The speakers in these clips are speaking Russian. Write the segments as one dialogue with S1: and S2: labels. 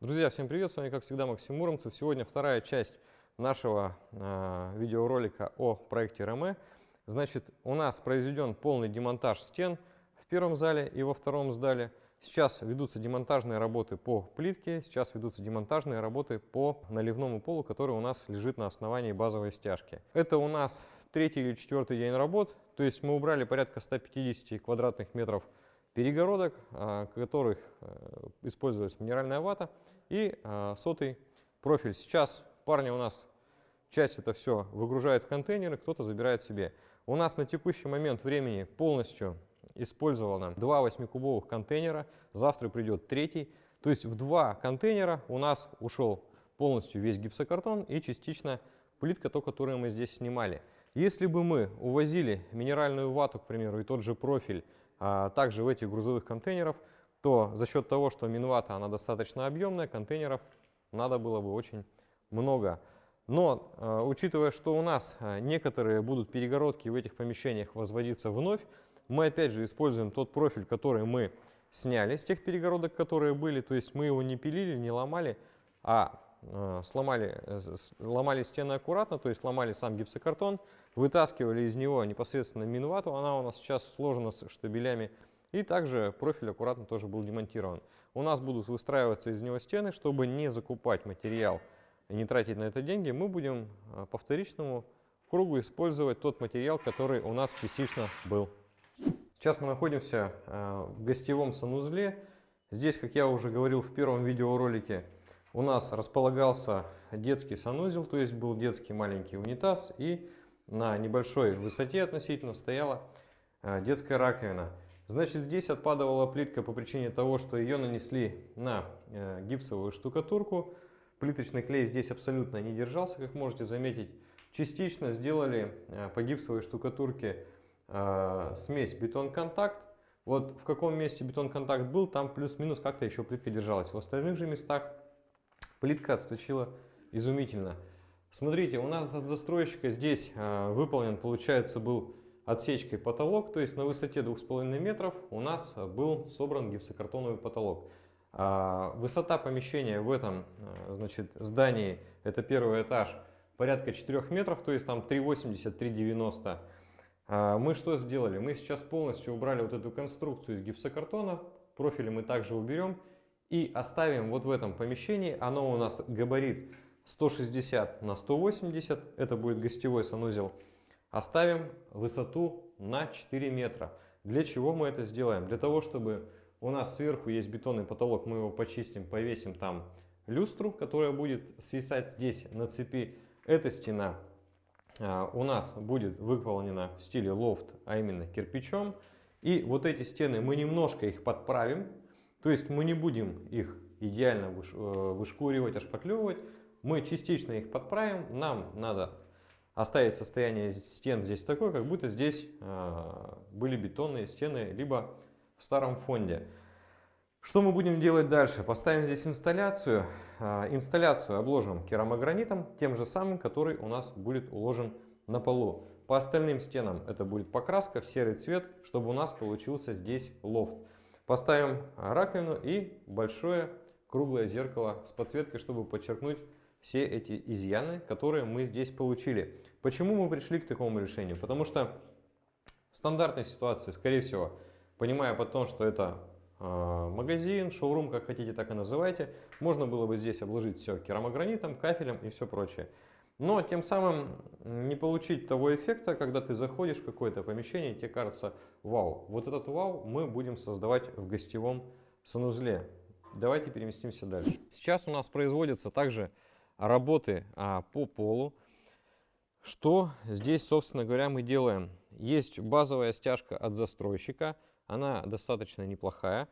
S1: Друзья, всем привет! С вами, как всегда, Максим Муромцев. Сегодня вторая часть нашего э, видеоролика о проекте РМЭ. Значит, у нас произведен полный демонтаж стен в первом зале и во втором зале. Сейчас ведутся демонтажные работы по плитке, сейчас ведутся демонтажные работы по наливному полу, который у нас лежит на основании базовой стяжки. Это у нас третий или четвертый день работ, то есть мы убрали порядка 150 квадратных метров перегородок, а, которых э, использовалась минеральная вата и а, сотый профиль. Сейчас парни у нас часть это все выгружают в контейнеры, кто-то забирает себе. У нас на текущий момент времени полностью использовано два 8-кубовых контейнера, завтра придет третий. То есть в два контейнера у нас ушел полностью весь гипсокартон и частично плитка, то, которую мы здесь снимали. Если бы мы увозили минеральную вату, к примеру, и тот же профиль, а также в этих грузовых контейнеров, то за счет того, что минвата она достаточно объемная, контейнеров надо было бы очень много. Но э, учитывая, что у нас э, некоторые будут перегородки в этих помещениях возводиться вновь, мы опять же используем тот профиль, который мы сняли с тех перегородок, которые были. То есть мы его не пилили, не ломали, а сломали, ломали стены аккуратно, то есть ломали сам гипсокартон, вытаскивали из него непосредственно минвату, она у нас сейчас сложена с штабелями, и также профиль аккуратно тоже был демонтирован. У нас будут выстраиваться из него стены, чтобы не закупать материал и не тратить на это деньги, мы будем э, по вторичному кругу использовать тот материал, который у нас частично был. Сейчас мы находимся э, в гостевом санузле. Здесь, как я уже говорил в первом видеоролике, у нас располагался детский санузел, то есть был детский маленький унитаз и на небольшой высоте относительно стояла э, детская раковина. Значит, здесь отпадывала плитка по причине того, что ее нанесли на э, гипсовую штукатурку. Плиточный клей здесь абсолютно не держался, как можете заметить. Частично сделали по гипсовой штукатурке э, смесь бетон-контакт. Вот в каком месте бетон-контакт был, там плюс-минус как-то еще плитка держалась. В остальных же местах плитка отскочила изумительно. Смотрите, у нас от застройщика здесь э, выполнен, получается, был отсечкой потолок, то есть на высоте 2,5 метров у нас был собран гипсокартоновый потолок. А высота помещения в этом э, значит, здании, это первый этаж, порядка 4 метров, то есть там 3,80-3,90 а, мы что сделали? Мы сейчас полностью убрали вот эту конструкцию из гипсокартона, профили мы также уберем и оставим вот в этом помещении, оно у нас габарит 160 на 180, это будет гостевой санузел, оставим высоту на 4 метра. Для чего мы это сделаем? Для того, чтобы у нас сверху есть бетонный потолок, мы его почистим, повесим там люстру, которая будет свисать здесь на цепи. Эта стена а, у нас будет выполнена в стиле лофт, а именно кирпичом. И вот эти стены мы немножко их подправим, то есть мы не будем их идеально э, вышкуривать, ошпаклевывать, мы частично их подправим, нам надо оставить состояние стен здесь такое, как будто здесь а, были бетонные стены, либо в старом фонде. Что мы будем делать дальше? Поставим здесь инсталляцию. А, инсталляцию обложим керамогранитом, тем же самым, который у нас будет уложен на полу. По остальным стенам это будет покраска в серый цвет, чтобы у нас получился здесь лофт. Поставим раковину и большое круглое зеркало с подсветкой, чтобы подчеркнуть все эти изъяны, которые мы здесь получили. Почему мы пришли к такому решению? Потому что в стандартной ситуации, скорее всего, понимая потом, что это а, магазин, шоурум, как хотите, так и называйте. Можно было бы здесь обложить все керамогранитом, кафелем и все прочее. Но тем самым не получить того эффекта, когда ты заходишь в какое-то помещение, и тебе кажется, вау, вот этот вау мы будем создавать в гостевом санузле. Давайте переместимся дальше. Сейчас у нас производятся также работы а, по полу. Что здесь, собственно говоря, мы делаем? Есть базовая стяжка от застройщика – она достаточно неплохая.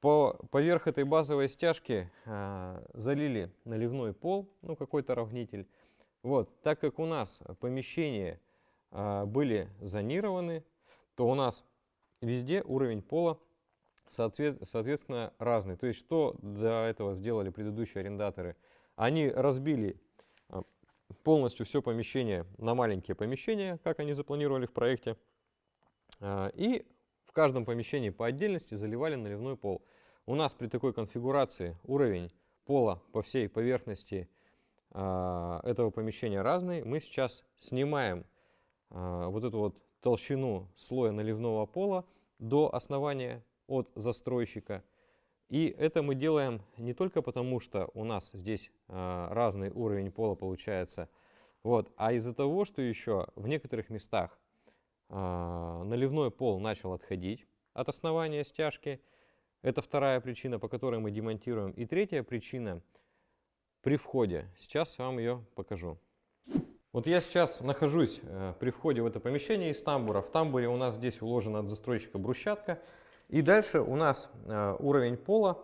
S1: По, поверх этой базовой стяжки э, залили наливной пол, ну какой-то равнитель. Вот, так как у нас помещения э, были зонированы, то у нас везде уровень пола соответ, соответственно разный. То есть что до этого сделали предыдущие арендаторы? Они разбили полностью все помещение на маленькие помещения, как они запланировали в проекте, и в каждом помещении по отдельности заливали наливной пол. У нас при такой конфигурации уровень пола по всей поверхности а, этого помещения разный. Мы сейчас снимаем а, вот эту вот толщину слоя наливного пола до основания от застройщика. И это мы делаем не только потому, что у нас здесь а, разный уровень пола получается, вот, а из-за того, что еще в некоторых местах наливной пол начал отходить от основания стяжки. Это вторая причина, по которой мы демонтируем. И третья причина – при входе. Сейчас вам ее покажу. Вот я сейчас нахожусь э, при входе в это помещение из тамбура. В тамбуре у нас здесь уложена от застройщика брусчатка. И дальше у нас э, уровень пола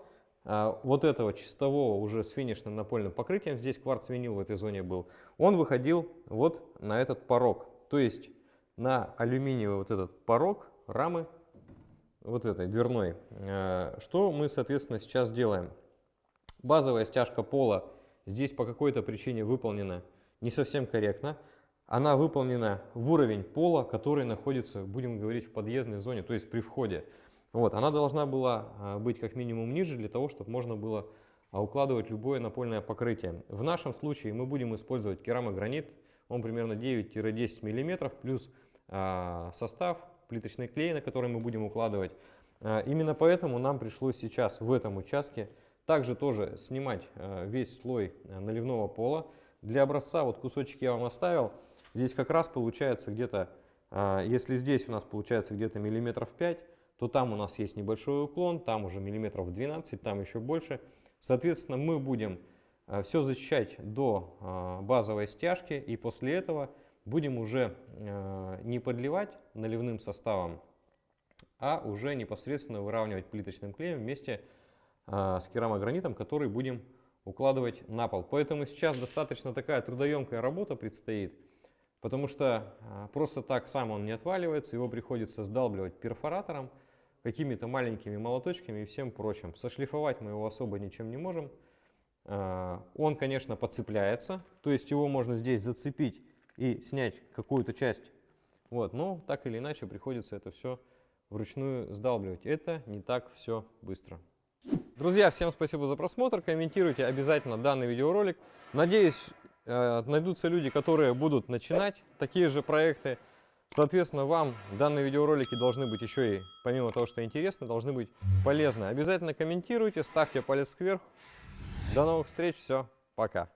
S1: э, вот этого чистового уже с финишным напольным покрытием, здесь кварц-винил в этой зоне был, он выходил вот на этот порог. То есть на алюминиевый вот этот порог рамы вот этой дверной. Что мы, соответственно, сейчас делаем? Базовая стяжка пола здесь по какой-то причине выполнена не совсем корректно. Она выполнена в уровень пола, который находится, будем говорить, в подъездной зоне, то есть при входе. Вот, она должна была а, быть как минимум ниже, для того, чтобы можно было а, укладывать любое напольное покрытие. В нашем случае мы будем использовать керамогранит, он примерно 9-10 мм, плюс а, состав, плиточный клей, на который мы будем укладывать. Именно поэтому нам пришлось сейчас в этом участке также тоже снимать э, весь слой э, наливного пола. Для образца вот кусочек я вам оставил. Здесь как раз получается где-то, э, если здесь у нас получается где-то миллиметров 5, то там у нас есть небольшой уклон, там уже миллиметров 12, там еще больше. Соответственно, мы будем все защищать до базовой стяжки и после этого будем уже не подливать наливным составом, а уже непосредственно выравнивать плиточным клеем вместе с с керамогранитом, который будем укладывать на пол. Поэтому сейчас достаточно такая трудоемкая работа предстоит, потому что а, просто так сам он не отваливается, его приходится сдалбливать перфоратором, какими-то маленькими молоточками и всем прочим. Сошлифовать мы его особо ничем не можем. А, он, конечно, подцепляется, то есть его можно здесь зацепить и снять какую-то часть. Вот, но так или иначе приходится это все вручную сдалбливать. Это не так все быстро. Друзья, всем спасибо за просмотр. Комментируйте обязательно данный видеоролик. Надеюсь, э, найдутся люди, которые будут начинать такие же проекты. Соответственно, вам данные видеоролики должны быть еще и, помимо того, что интересны, должны быть полезны. Обязательно комментируйте, ставьте палец вверх. До новых встреч, все, пока.